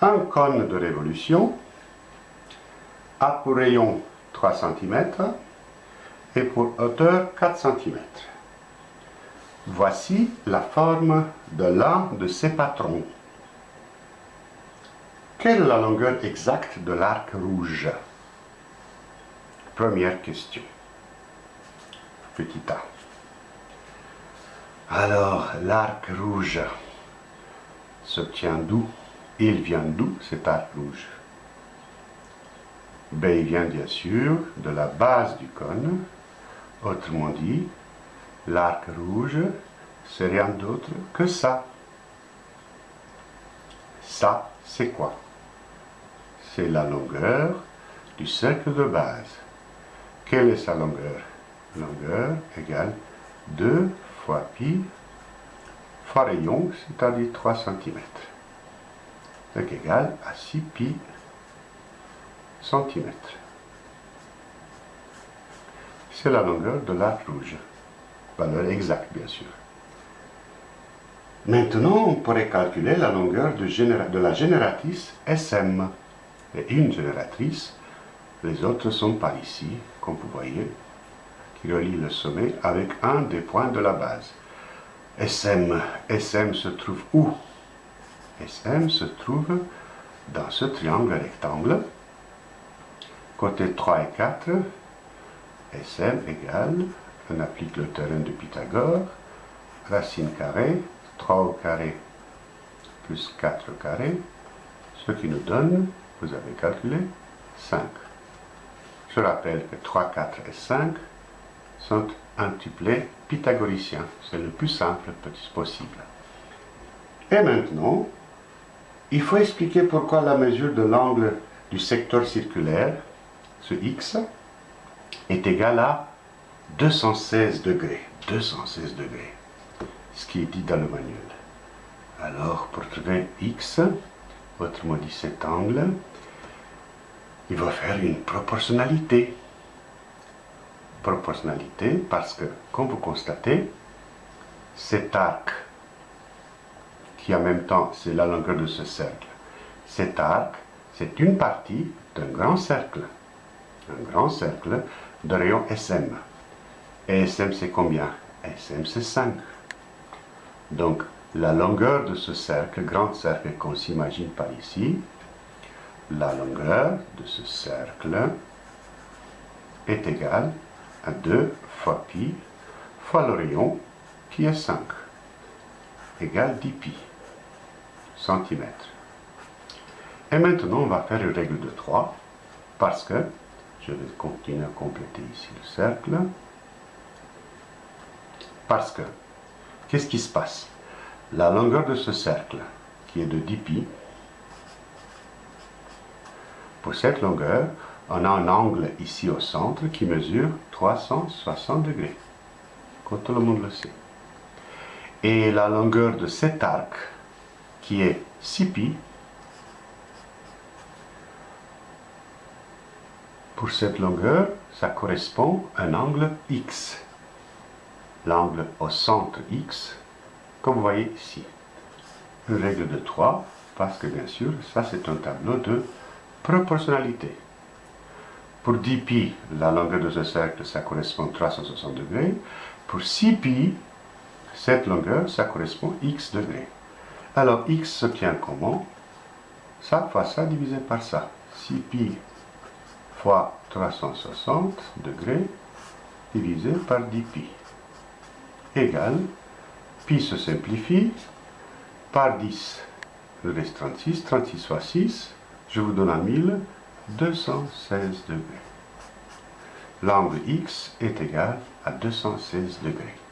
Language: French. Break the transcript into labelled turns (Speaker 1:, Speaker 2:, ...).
Speaker 1: un cône de révolution a pour rayon 3 cm et pour hauteur 4 cm. Voici la forme de l'un de ces patrons. Quelle est la longueur exacte de l'arc rouge? Première question. Petit a. Alors, l'arc rouge s'obtient d'où? Il vient d'où cet arc rouge? Ben, Il vient bien sûr de la base du cône. Autrement dit, l'arc rouge, c'est rien d'autre que ça. Ça, c'est quoi? C'est la longueur du cercle de base. Quelle est sa longueur? Longueur égale 2 fois pi fois rayon, c'est-à-dire 3 cm. Donc égal à 6 pi cm. C'est la longueur de l'arc rouge. Valeur exacte, bien sûr. Maintenant, on pourrait calculer la longueur de, de la génératrice SM. Et une génératrice, les autres sont par ici, comme vous voyez qui relie le sommet avec un des points de la base. SM, SM se trouve où? SM se trouve dans ce triangle rectangle. Côté 3 et 4, SM égale, on applique le théorème de Pythagore, racine carrée, 3 au carré plus 4 au carré, ce qui nous donne, vous avez calculé, 5. Je rappelle que 3, 4 et 5 sont un tuplé pythagoricien. C'est le plus simple possible. Et maintenant, il faut expliquer pourquoi la mesure de l'angle du secteur circulaire, ce x, est égale à 216 degrés. 216 degrés, ce qui est dit dans le manuel. Alors, pour trouver x, autrement dit cet angle, il va faire une proportionnalité proportionnalité parce que, comme vous constatez, cet arc, qui en même temps c'est la longueur de ce cercle, cet arc, c'est une partie d'un grand cercle, un grand cercle de rayon SM. Et SM c'est combien? SM c'est 5. Donc la longueur de ce cercle, grand cercle qu'on s'imagine par ici, la longueur de ce cercle est égale 2 fois pi fois le rayon qui est 5 égale 10 pi Et maintenant, on va faire une règle de 3 parce que je vais continuer à compléter ici le cercle. Parce que, qu'est-ce qui se passe? La longueur de ce cercle, qui est de 10 pi, pour cette longueur, on a un angle ici au centre qui mesure 360 degrés, comme tout le monde le sait. Et la longueur de cet arc, qui est 6 pi, pour cette longueur, ça correspond à un angle x. L'angle au centre x, comme vous voyez ici. Une règle de 3, parce que bien sûr, ça c'est un tableau de proportionnalité. Pour 10 pi, la longueur de ce cercle, ça correspond à 360 degrés. Pour 6 pi, cette longueur, ça correspond à x degrés. Alors, x s'obtient comment Ça fois ça divisé par ça. 6 pi fois 360 degrés divisé par 10 pi égale, pi se simplifie, par 10, il reste 36, 36 fois 6, je vous donne un 1000, 216 degrés. L'angle X est égal à 216 degrés.